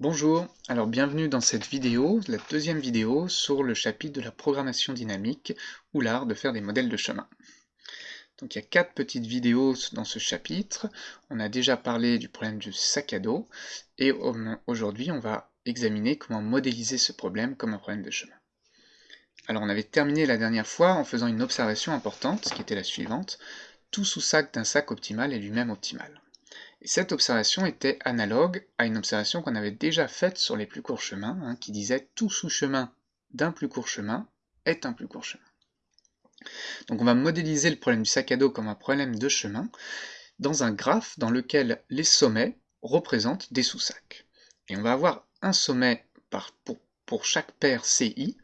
Bonjour, alors bienvenue dans cette vidéo, la deuxième vidéo sur le chapitre de la programmation dynamique ou l'art de faire des modèles de chemin. Donc il y a quatre petites vidéos dans ce chapitre, on a déjà parlé du problème du sac à dos, et aujourd'hui on va examiner comment modéliser ce problème comme un problème de chemin. Alors on avait terminé la dernière fois en faisant une observation importante, qui était la suivante, tout sous-sac d'un sac optimal est lui-même optimal. Et cette observation était analogue à une observation qu'on avait déjà faite sur les plus courts chemins, hein, qui disait tout sous-chemin d'un plus court chemin est un plus court chemin. Donc on va modéliser le problème du sac à dos comme un problème de chemin dans un graphe dans lequel les sommets représentent des sous-sacs. Et on va avoir un sommet pour, chaque paire CI,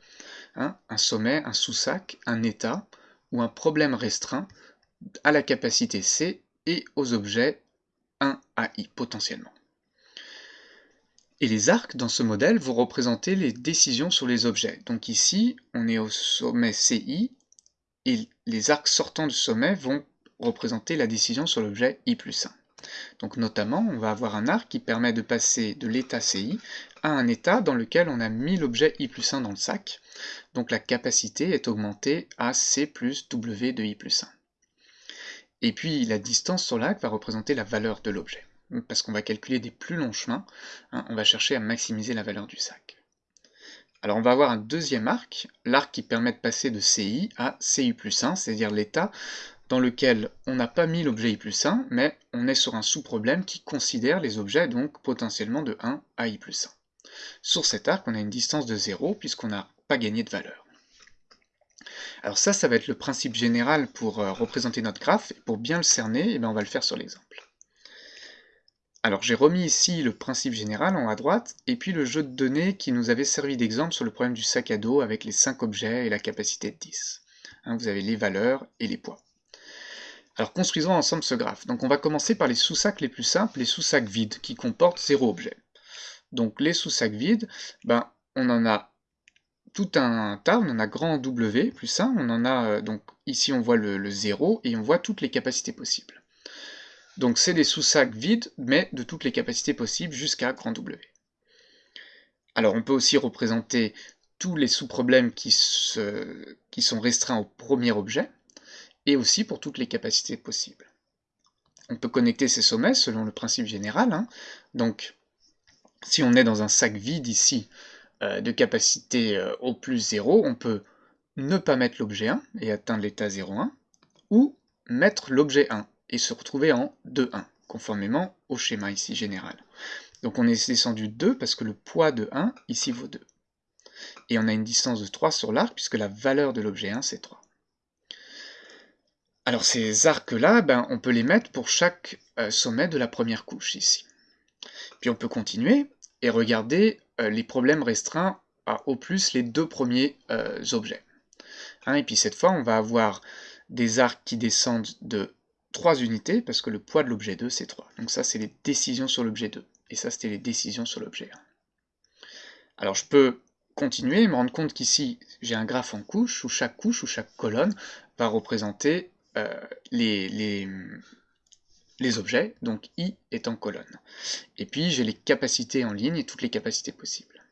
hein, un sommet, un sous-sac, un état ou un problème restreint à la capacité C et aux objets 1 AI potentiellement. Et les arcs dans ce modèle vont représenter les décisions sur les objets. Donc ici, on est au sommet CI, et les arcs sortants du sommet vont représenter la décision sur l'objet I plus 1. Donc notamment, on va avoir un arc qui permet de passer de l'état CI à un état dans lequel on a mis l'objet I plus 1 dans le sac. Donc la capacité est augmentée à C plus W de I plus 1. Et puis la distance sur l'arc va représenter la valeur de l'objet. Parce qu'on va calculer des plus longs chemins, hein, on va chercher à maximiser la valeur du sac. Alors on va avoir un deuxième arc, l'arc qui permet de passer de CI à CI plus 1, c'est-à-dire l'état dans lequel on n'a pas mis l'objet I plus 1, mais on est sur un sous-problème qui considère les objets donc potentiellement de 1 à I plus 1. Sur cet arc, on a une distance de 0 puisqu'on n'a pas gagné de valeur. Alors ça, ça va être le principe général pour euh, représenter notre graphe, et pour bien le cerner, eh bien, on va le faire sur l'exemple. Alors j'ai remis ici le principe général en haut à droite, et puis le jeu de données qui nous avait servi d'exemple sur le problème du sac à dos avec les 5 objets et la capacité de 10. Hein, vous avez les valeurs et les poids. Alors construisons ensemble ce graphe. Donc on va commencer par les sous-sacs les plus simples, les sous-sacs vides, qui comportent 0 objet. Donc les sous-sacs vides, ben, on en a tout un tas, on en a grand W plus 1, on en a, euh, donc ici on voit le, 0, et on voit toutes les capacités possibles. Donc c'est des sous-sacs vides, mais de toutes les capacités possibles jusqu'à grand W. Alors on peut aussi représenter tous les sous-problèmes qui, sont restreints au premier objet, et aussi pour toutes les capacités possibles. On peut connecter ces sommets selon le principe général, hein. donc si on est dans un sac vide ici, de capacité euh, au plus 0, on peut ne pas mettre l'objet 1 et atteindre l'état 0,1, ou mettre l'objet 1 et se retrouver en 2,1, conformément au schéma ici général. Donc on est descendu 2 parce que le poids de 1 ici vaut 2. Et on a une distance de 3 sur l'arc puisque la valeur de l'objet 1 c'est 3. Alors ces arcs-là, ben, on peut les mettre pour chaque euh, sommet de la première couche ici. Puis on peut continuer et regarder euh, les problèmes restreints à au plus les deux premiers euh, objets. Hein, et puis cette fois, on va avoir des arcs qui descendent de 3 unités, parce que le poids de l'objet 2, c'est 3. Donc ça, c'est les décisions sur l'objet 2. Et ça, c'était les décisions sur l'objet 1. Alors je peux continuer et me rendre compte qu'ici, j'ai un graphe en couche, où chaque couche, ou chaque colonne, va représenter euh, les, les objets, donc i est en colonne. Et puis j'ai les capacités en ligne et toutes les capacités possibles.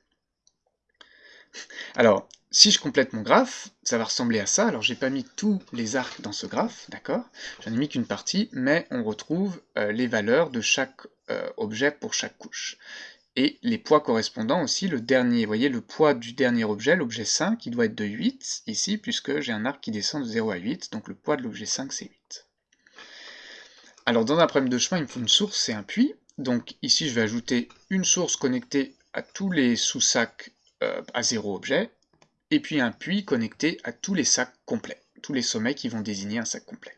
Alors, si je complète mon graphe, ça va ressembler à ça. Alors j'ai pas mis tous les arcs dans ce graphe, d'accord? J'en ai mis qu'une partie, mais on retrouve euh, les valeurs de chaque euh, objet pour chaque couche. Et les poids correspondants aussi, le dernier, vous voyez le poids du dernier objet, l'objet 5, il doit être de 8 ici, puisque j'ai un arc qui descend de 0 à 8, donc le poids de l'objet 5 c'est 8. Alors dans un problème de chemin, il me faut une source et un puits. Donc ici, je vais ajouter une source connectée à tous les sous-sacs euh, à zéro objet, et puis un puits connecté à tous les sacs complets, tous les sommets qui vont désigner un sac complet.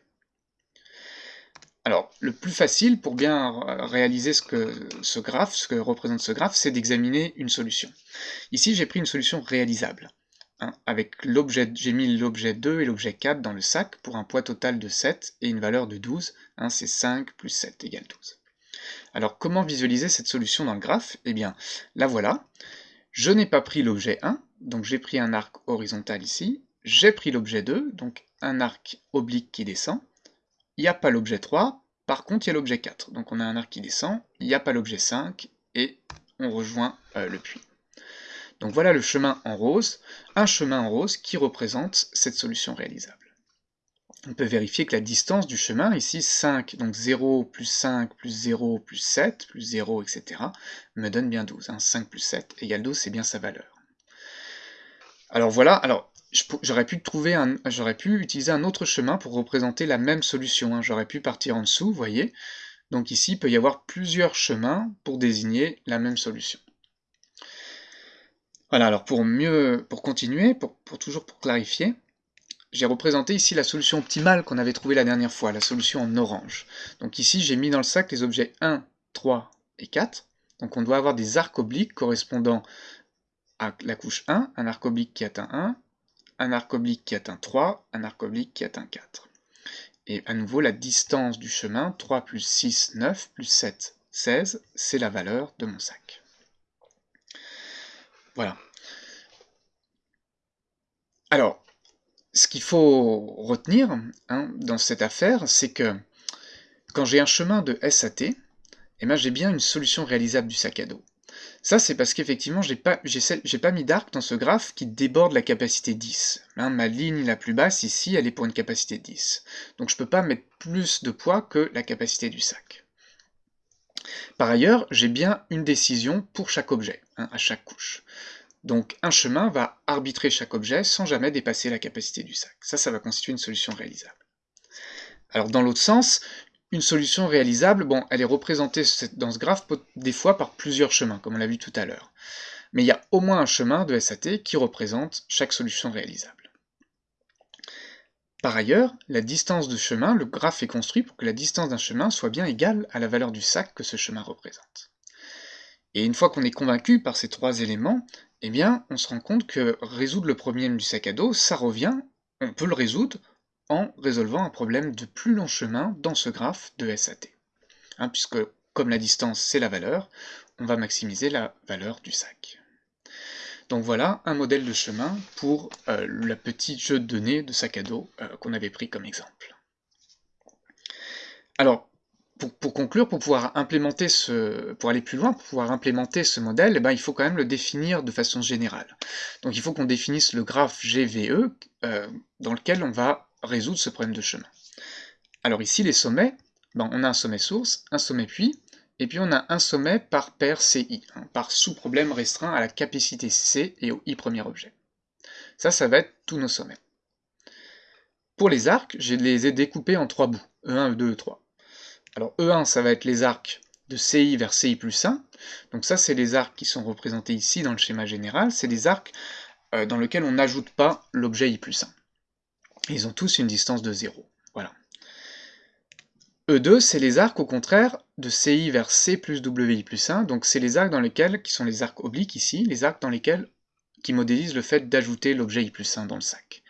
Alors, le plus facile pour bien réaliser ce que ce graphe, ce que représente ce graphe, c'est d'examiner une solution. Ici, j'ai pris une solution réalisable. Hein, avec l'objet, j'ai mis l'objet 2 et l'objet 4 dans le sac pour un poids total de 7 et une valeur de 12, hein, c'est 5 plus 7 égale 12. Alors comment visualiser cette solution dans le graphe? Eh bien, la voilà. Je n'ai pas pris l'objet 1, donc j'ai pris un arc horizontal ici, j'ai pris l'objet 2, donc un arc oblique qui descend, il n'y a pas l'objet 3, par contre il y a l'objet 4, donc on a un arc qui descend, il n'y a pas l'objet 5, et on rejoint euh, le puits. Donc voilà le chemin en rose, un chemin en rose qui représente cette solution réalisable. On peut vérifier que la distance du chemin, ici 5, donc 0 plus 5 plus 0 plus 7 plus 0, etc., me donne bien 12. 5 hein. plus 7 égale 12, c'est bien sa valeur. Alors voilà, alors j'aurais pu trouver un, j'aurais pu utiliser un autre chemin pour représenter la même solution. Hein. J'aurais pu partir en dessous, vous voyez. Donc ici, il peut y avoir plusieurs chemins pour désigner la même solution. Voilà, alors pour mieux, pour continuer, pour, toujours pour clarifier, j'ai représenté ici la solution optimale qu'on avait trouvée la dernière fois, la solution en orange. Donc ici, j'ai mis dans le sac les objets 1, 3 et 4. Donc on doit avoir des arcs obliques correspondant à la couche 1, un arc oblique qui atteint 1, un arc oblique qui atteint 3, un arc oblique qui atteint 4. Et à nouveau, la distance du chemin, 3 plus 6, 9, plus 7, 16, c'est la valeur de mon sac. Voilà. Alors, ce qu'il faut retenir hein, dans cette affaire, c'est que quand j'ai un chemin de SAT, eh ben, j'ai bien une solution réalisable du sac à dos. Ça, c'est parce qu'effectivement, j'ai pas, pas mis d'arc dans ce graphe qui déborde la capacité 10. Hein, ma ligne la plus basse, ici, elle est pour une capacité 10. Donc je ne peux pas mettre plus de poids que la capacité du sac. Par ailleurs, j'ai bien une décision pour chaque objet, hein, à chaque couche. Donc un chemin va arbitrer chaque objet sans jamais dépasser la capacité du sac. Ça, ça va constituer une solution réalisable. Alors dans l'autre sens, une solution réalisable, bon, elle est représentée dans ce graphe des fois par plusieurs chemins, comme on l'a vu tout à l'heure. Mais il y a au moins un chemin de SAT qui représente chaque solution réalisable. Par ailleurs, la distance de chemin, le graphe est construit pour que la distance d'un chemin soit bien égale à la valeur du sac que ce chemin représente. Et une fois qu'on est convaincu par ces trois éléments, eh bien, on se rend compte que résoudre le problème du sac à dos, ça revient, on peut le résoudre en résolvant un problème de plus long chemin dans ce graphe de SAT. Hein, puisque, comme la distance c'est la valeur, on va maximiser la valeur du sac. Donc voilà un modèle de chemin pour euh, le petit jeu de données de sac à dos euh, qu'on avait pris comme exemple. Alors, pour, conclure, pour pouvoir implémenter ce, pour aller plus loin, pour pouvoir implémenter ce modèle, eh ben, il faut quand même le définir de façon générale. Donc il faut qu'on définisse le graphe GVE euh, dans lequel on va résoudre ce problème de chemin. Alors ici, les sommets, ben, on a un sommet source, un sommet puits, et puis on a un sommet par paire CI, hein, par sous-problème restreint à la capacité C et au I premier objet. Ça, ça va être tous nos sommets. Pour les arcs, je les ai découpés en trois bouts, E1, E2, E3. Alors E1, ça va être les arcs de CI vers CI plus 1. Donc ça, c'est les arcs qui sont représentés ici dans le schéma général. C'est des arcs euh, dans lesquels on n'ajoute pas l'objet I plus 1. Ils ont tous une distance de 0. Voilà. E2, c'est les arcs au contraire de CI vers C plus WI plus 1, donc c'est les arcs dans lesquels, qui sont les arcs obliques ici, les arcs dans lesquels, qui modélisent le fait d'ajouter l'objet I plus 1 dans le sac.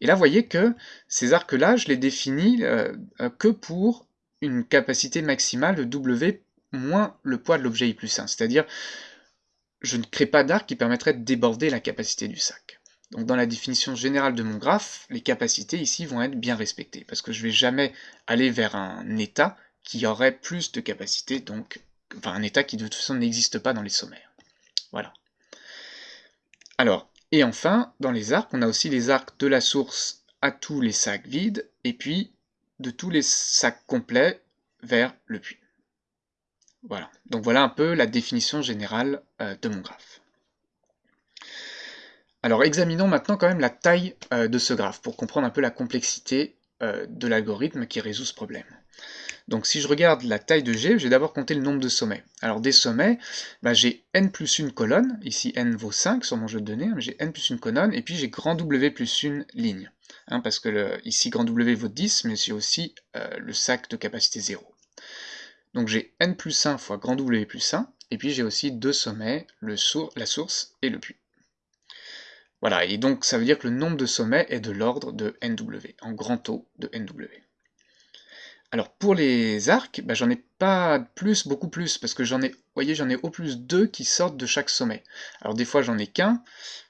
Et là, vous voyez que ces arcs-là, je les définis euh, euh, que pour une capacité maximale W moins le poids de l'objet I plus 1, c'est-à-dire je ne crée pas d'arc qui permettrait de déborder la capacité du sac. Donc dans la définition générale de mon graphe, les capacités ici vont être bien respectées, parce que je ne vais jamais aller vers un état qui aurait plus de capacité, donc enfin un état qui de toute façon n'existe pas dans les sommaires. Voilà. Alors, et enfin, dans les arcs, on a aussi les arcs de la source à tous les sacs vides, et puis de tous les sacs complets vers le puits. Voilà, donc voilà un peu la définition générale euh, de mon graphe. Alors examinons maintenant quand même la taille euh, de ce graphe pour comprendre un peu la complexité euh, de l'algorithme qui résout ce problème. Donc si je regarde la taille de G, je vais d'abord compter le nombre de sommets. Alors des sommets, bah, j'ai n plus une colonne, ici n vaut 5 sur mon jeu de données, hein, j'ai n plus une colonne, et puis j'ai grand W plus une ligne. Hein, parce que ici grand W vaut 10, mais j'ai aussi euh, le sac de capacité 0. Donc j'ai n plus 1 fois grand W plus 1, et puis j'ai aussi deux sommets, la source et le puits. Voilà, et donc ça veut dire que le nombre de sommets est de l'ordre de NW, en grand O de NW. Alors pour les arcs, bah, j'en ai pas plus, beaucoup plus, parce que j'en ai, voyez, j'en ai au plus deux qui sortent de chaque sommet. Alors des fois j'en ai qu'un,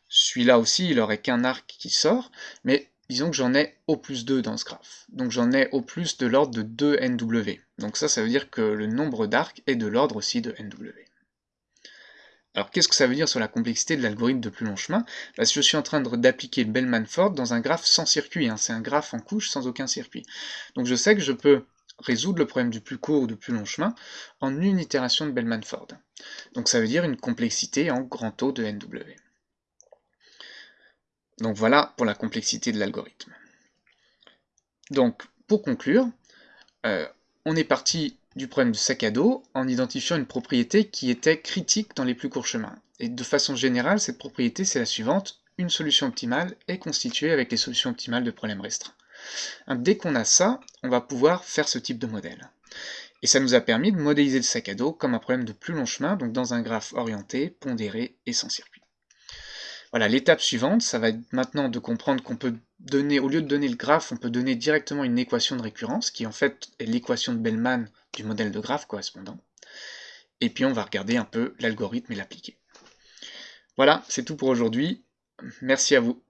celui-là aussi il aurait qu'un arc qui sort, mais disons que j'en ai au plus 2 dans ce graphe. Donc j'en ai au plus de l'ordre de 2 NW. Donc ça, ça veut dire que le nombre d'arcs est de l'ordre aussi de NW. Alors qu'est-ce que ça veut dire sur la complexité de l'algorithme de plus long chemin? Bah, Je suis en train d'appliquer le Bellman-Ford dans un graphe sans circuit, hein. c'est un graphe en couche sans aucun circuit. Donc je sais que je peux résoudre le problème du plus court ou du plus long chemin en une itération de Bellman-Ford. Donc ça veut dire une complexité en grand taux de NW. Donc voilà pour la complexité de l'algorithme. Donc pour conclure, euh, on est parti du problème du sac à dos en identifiant une propriété qui était critique dans les plus courts chemins. Et de façon générale, cette propriété c'est la suivante, une solution optimale est constituée avec les solutions optimales de problèmes restreints. Hein, dès qu'on a ça, on va pouvoir faire ce type de modèle. Et ça nous a permis de modéliser le sac à dos comme un problème de plus long chemin, donc dans un graphe orienté, pondéré et sans circuit. Voilà, l'étape suivante, ça va être maintenant de comprendre qu'on peut donner, au lieu de donner le graphe, on peut donner directement une équation de récurrence, qui en fait est l'équation de Bellman du modèle de graphe correspondant. Et puis on va regarder un peu l'algorithme et l'appliquer. Voilà, c'est tout pour aujourd'hui. Merci à vous.